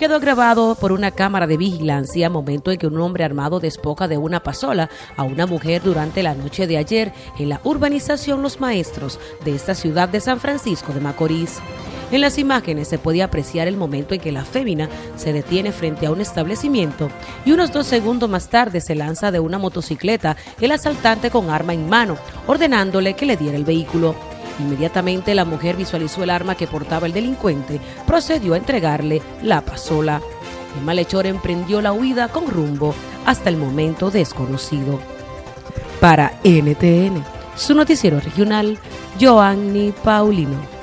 quedó grabado por una cámara de vigilancia momento en que un hombre armado despoca de una pasola a una mujer durante la noche de ayer en la urbanización Los Maestros de esta ciudad de San Francisco de Macorís. En las imágenes se puede apreciar el momento en que la fémina se detiene frente a un establecimiento y unos dos segundos más tarde se lanza de una motocicleta el asaltante con arma en mano, ordenándole que le diera el vehículo. Inmediatamente la mujer visualizó el arma que portaba el delincuente, procedió a entregarle la pasola. El malhechor emprendió la huida con rumbo hasta el momento desconocido. Para NTN, su noticiero regional, Joanny Paulino.